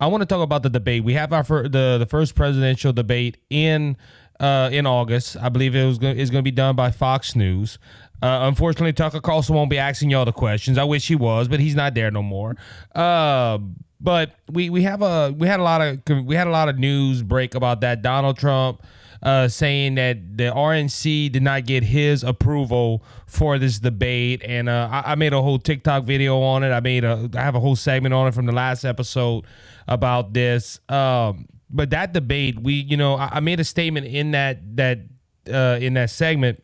I want to talk about the debate. We have our fir- the the first presidential debate in uh, in August. I believe it was go- is going to be done by Fox News. Uh, unfortunately, Tucker Carlson won't be asking y'all the questions. I wish he was, but he's not there no more. Uh, but we we have a we had a lot of we had a lot of news break about that Donald Trump uh, saying that the RNC did not get his approval for this debate, and uh, I, I, made a whole TikTok video on it. I made a I have a whole segment on it from the last episode about this. Um, but that debate, we you know I, I made a statement in that that uh, in that segment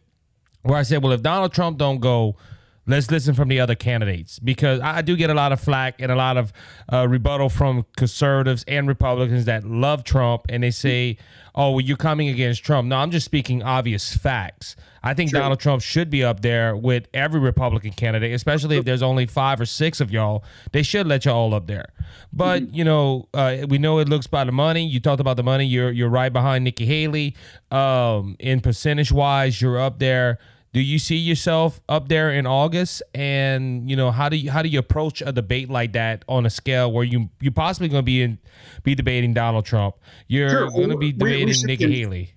where I said, well, if Donald Trump don't go let's listen from the other candidates because I do get a lot of flack and a lot of uh, rebuttal from conservatives and Republicans that love Trump and they say, "Oh, well, you're coming against Trump." No, I'm just speaking obvious facts. I think True. Donald Trump should be up there with every Republican candidate, especially if there's only five or six of y'all. They should let y'all up there. But mm-hmm. you know, uh, we know it looks by the money. You talked about the money. You're you're right behind Nikki Haley. Um, in percentage wise, you're up there do you see yourself up there in August? And you know, how do you how do you approach a debate like that on a scale where you you're possibly going to be in be debating Donald Trump? You're sure. going to be debating we, we Nikki Haley.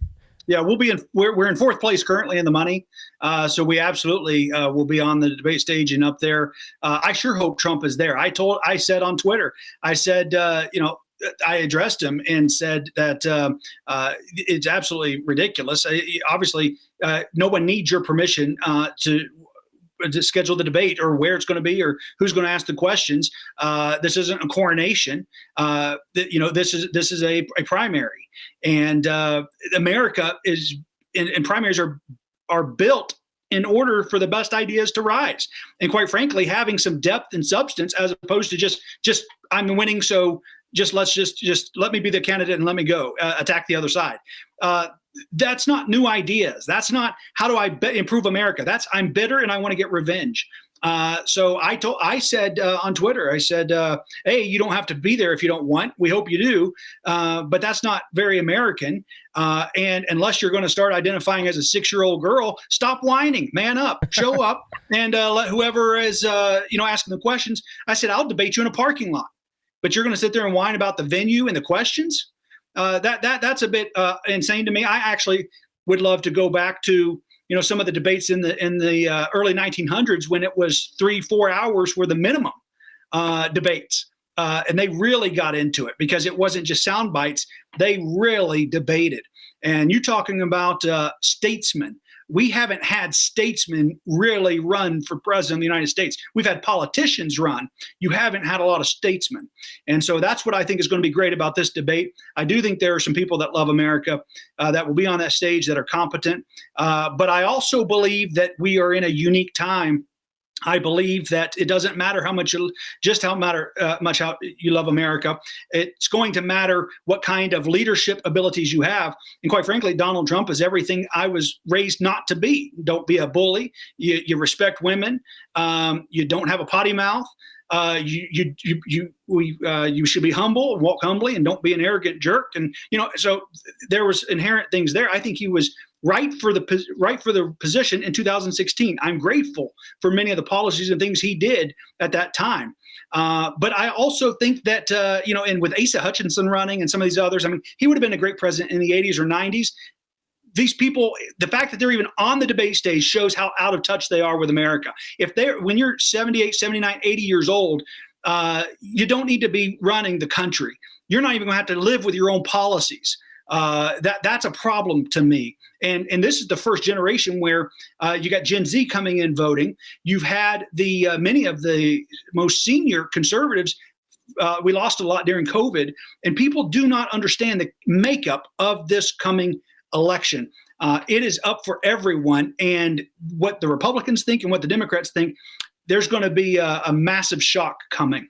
Yeah, we'll be in. We're, we're in fourth place currently in the money, uh, so we absolutely uh, will be on the debate stage and up there. Uh, I sure hope Trump is there. I told, I said on Twitter, I said, uh, you know, I addressed him and said that uh, uh, it's absolutely ridiculous. I, obviously, uh, no one needs your permission uh, to to schedule the debate or where it's going to be or who's going to ask the questions. Uh, this isn't a coronation. Uh, you know, this is this is a, a primary, and America is and, and primaries are are built in order for the best ideas to rise. And quite frankly, having some depth and substance as opposed to just just I'm winning, so just let's just just let me be the candidate and let me go uh, attack the other side. Uh, that's not new ideas. That's not how do I be- improve America. That's I'm bitter and I want to get revenge. Uh, so I told, I said uh, on Twitter, I said, uh, "Hey, you don't have to be there if you don't want. We hope you do, uh, but that's not very American. Uh, and unless you're going to start identifying as a six-year-old girl, stop whining, man up, show up, and uh, let whoever is, you know, asking the questions. I said, I'll debate you in a parking lot but you're going to sit there and whine about the venue and the questions. Uh, that that that's a bit uh, insane to me. I actually would love to go back to you know some of the debates in the in the uh, early 1900s when it was three four hours were the minimum uh, debates. Uh, and they really got into it because it wasn't just sound bites. They really debated. And you're talking about uh, statesmen we haven't had statesmen really run for president of the United States. We've had politicians run. You haven't had a lot of statesmen. And so that's what I think is going to be great about this debate. I do think there are some people that love America uh, that will be on that stage that are competent. Uh, but I also believe that we are in a unique time I believe that it doesn't matter how much you just how matter uh, much how you love America. It's going to matter what kind of leadership abilities you have. And quite frankly, Donald Trump is everything I was raised not to be. Don't be a bully. You, you respect women. Um, you don't have a potty mouth. Uh, you you you you we uh, you should be humble and walk humbly and don't be an arrogant jerk. And you know, so there was inherent things there. I think he was right for the right for the position in 2016. I'm grateful for many of the policies and things he did at that time. Uh, but I also think that uh, you know, and with Asa Hutchinson running and some of these others, I mean, he would have been a great president in the 80s or 90s. These people, the fact that they're even on the debate stage shows how out of touch they are with America. If they're when you're 78, 79, 80 years old, uh, you don't need to be running the country. You're not even going to have to live with your own policies. Uh, that that's a problem to me. And and this is the first generation where uh, you got Gen Z coming in voting. You've had the uh, many of the most senior conservatives. Uh, we lost a lot during COVID, and people do not understand the makeup of this coming election. Uh, it is up for everyone, and what the Republicans think and what the Democrats think. There's going to be a, a massive shock coming.